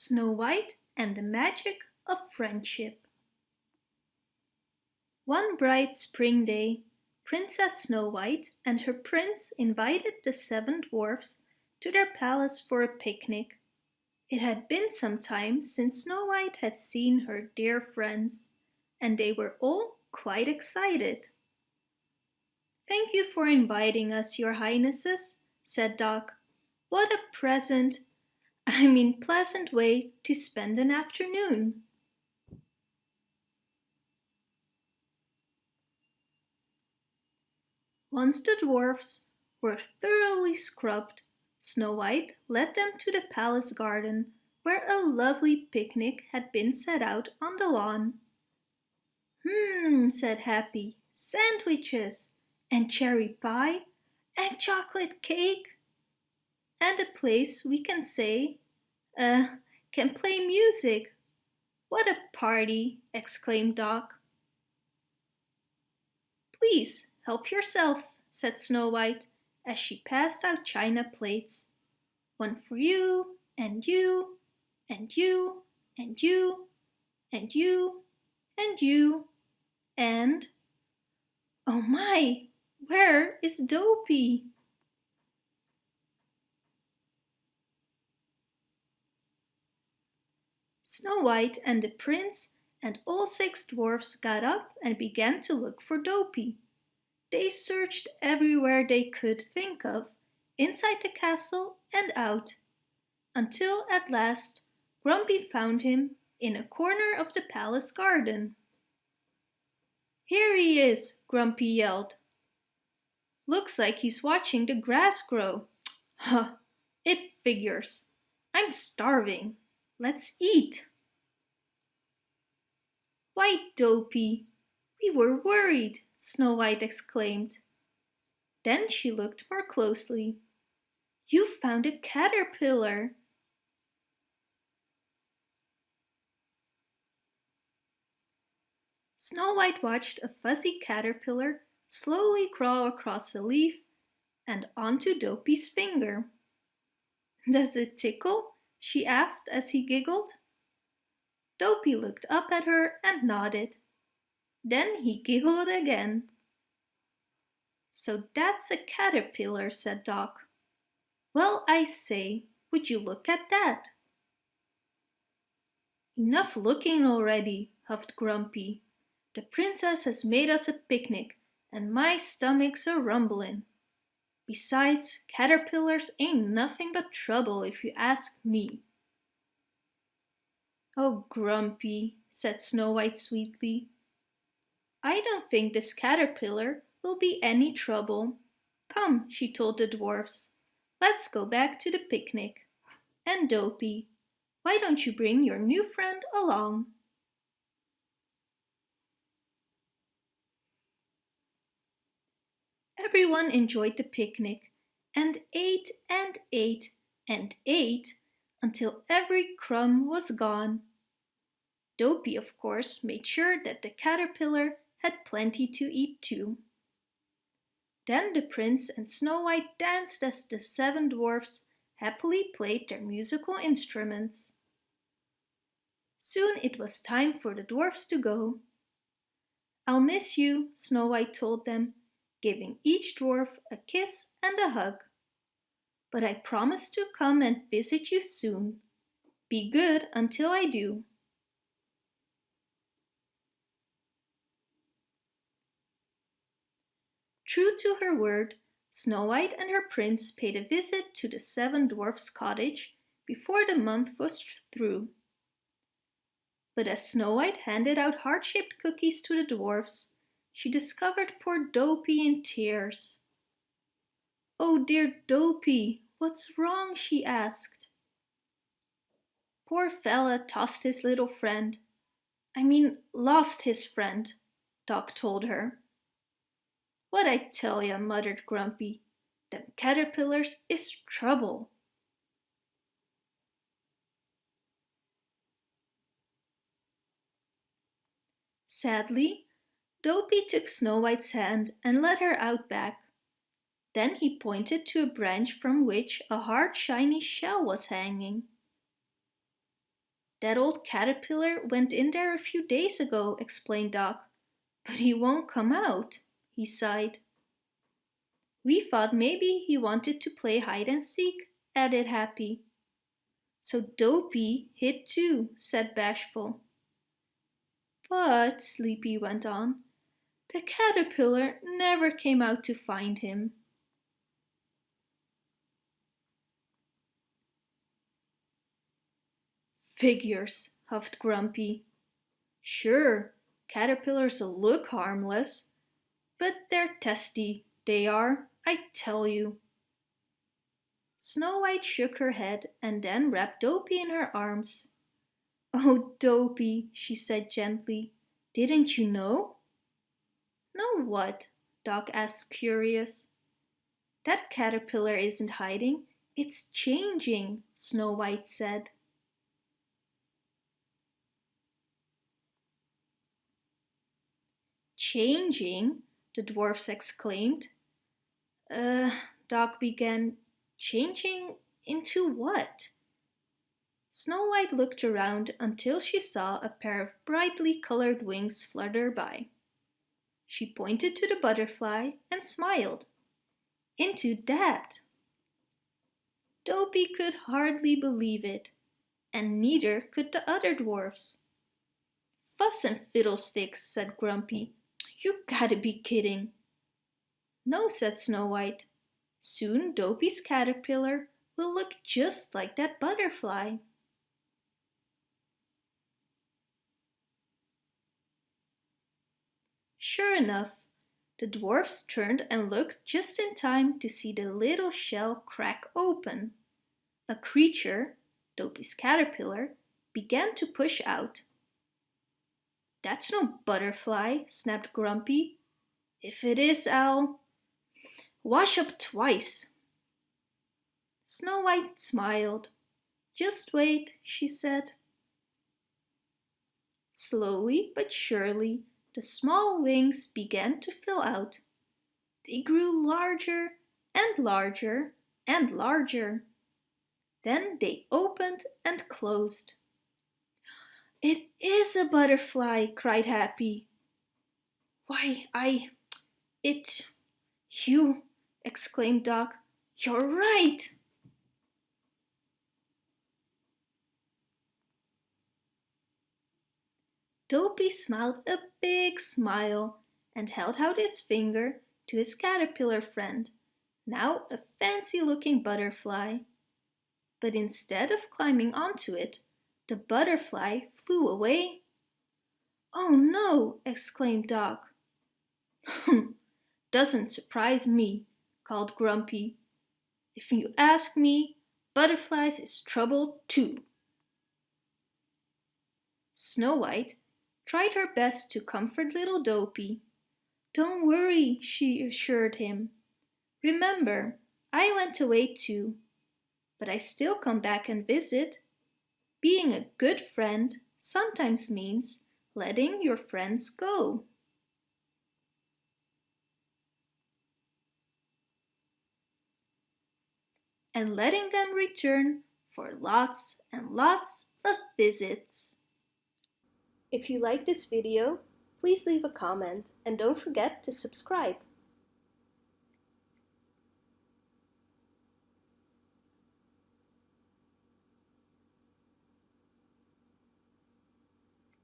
Snow White and the Magic of Friendship One bright spring day, Princess Snow White and her prince invited the seven dwarfs to their palace for a picnic. It had been some time since Snow White had seen her dear friends, and they were all quite excited. Thank you for inviting us, your highnesses, said Doc. What a present I mean pleasant way to spend an afternoon. Once the dwarfs were thoroughly scrubbed, Snow White led them to the palace garden where a lovely picnic had been set out on the lawn. Hmm, said Happy, sandwiches and cherry pie and chocolate cake and a place we can say, uh, can play music. What a party, exclaimed Doc. Please help yourselves, said Snow White as she passed out china plates. One for you, and you, and you, and you, and you, and you, and... Oh my, where is Dopey? Snow White and the prince and all six dwarfs got up and began to look for Dopey. They searched everywhere they could think of, inside the castle and out, until at last Grumpy found him in a corner of the palace garden. Here he is, Grumpy yelled. Looks like he's watching the grass grow. Huh, it figures. I'm starving. Let's eat. Why, Dopey, we were worried, Snow White exclaimed. Then she looked more closely. You found a caterpillar. Snow White watched a fuzzy caterpillar slowly crawl across a leaf and onto Dopey's finger. Does it tickle? She asked as he giggled. Dopey looked up at her and nodded. Then he giggled again. So that's a caterpillar, said Doc. Well, I say, would you look at that? Enough looking already, huffed Grumpy. The princess has made us a picnic and my stomach's a rumbling. Besides, caterpillars ain't nothing but trouble if you ask me. Oh, Grumpy, said Snow White sweetly. I don't think this caterpillar will be any trouble. Come, she told the dwarfs, let's go back to the picnic. And Dopey, why don't you bring your new friend along? Everyone enjoyed the picnic and ate and ate and ate until every crumb was gone. Dopey, of course, made sure that the caterpillar had plenty to eat too. Then the prince and Snow White danced as the seven dwarfs happily played their musical instruments. Soon it was time for the dwarfs to go. I'll miss you, Snow White told them, giving each dwarf a kiss and a hug. But I promise to come and visit you soon. Be good until I do. True to her word, Snow White and her prince paid a visit to the seven dwarfs' cottage before the month was through. But as Snow White handed out heart-shaped cookies to the dwarfs, she discovered poor Dopey in tears. Oh dear Dopey, what's wrong? she asked. Poor fella tossed his little friend. I mean lost his friend, Doc told her. What I tell ya, muttered Grumpy. Them caterpillars is trouble. Sadly, Dopey took Snow White's hand and led her out back. Then he pointed to a branch from which a hard shiny shell was hanging. That old caterpillar went in there a few days ago, explained Doc. But he won't come out, he sighed. We thought maybe he wanted to play hide and seek, added Happy. So Dopey hid too, said Bashful. But, Sleepy went on, the caterpillar never came out to find him. Figures, huffed Grumpy. Sure, caterpillars look harmless, but they're testy, they are, I tell you. Snow White shook her head and then wrapped Dopey in her arms. Oh, Dopey, she said gently, didn't you know? Know what? Doc asked curious. That caterpillar isn't hiding, it's changing, Snow White said. Changing? the dwarfs exclaimed. Uh, Doc began. Changing into what? Snow White looked around until she saw a pair of brightly colored wings flutter by. She pointed to the butterfly and smiled. Into that! Dopey could hardly believe it, and neither could the other dwarfs. Fuss and fiddlesticks, said Grumpy. You gotta be kidding. No, said Snow White. Soon Dopey's caterpillar will look just like that butterfly. Sure enough, the dwarfs turned and looked just in time to see the little shell crack open. A creature, Dopey's caterpillar, began to push out. That's no butterfly, snapped Grumpy. If it is, I'll... Wash up twice. Snow White smiled. Just wait, she said. Slowly but surely, the small wings began to fill out. They grew larger and larger and larger. Then they opened and closed. It is a butterfly, cried Happy. Why, I... it... you... exclaimed Doc. You're right! Dopey smiled a big smile and held out his finger to his caterpillar friend, now a fancy-looking butterfly. But instead of climbing onto it, the butterfly flew away. Oh no! exclaimed Doc. Doesn't surprise me, called Grumpy. If you ask me, butterflies is trouble too. Snow White tried her best to comfort little Dopey. Don't worry, she assured him. Remember, I went away too, but I still come back and visit. Being a good friend sometimes means letting your friends go. And letting them return for lots and lots of visits. If you like this video, please leave a comment and don't forget to subscribe.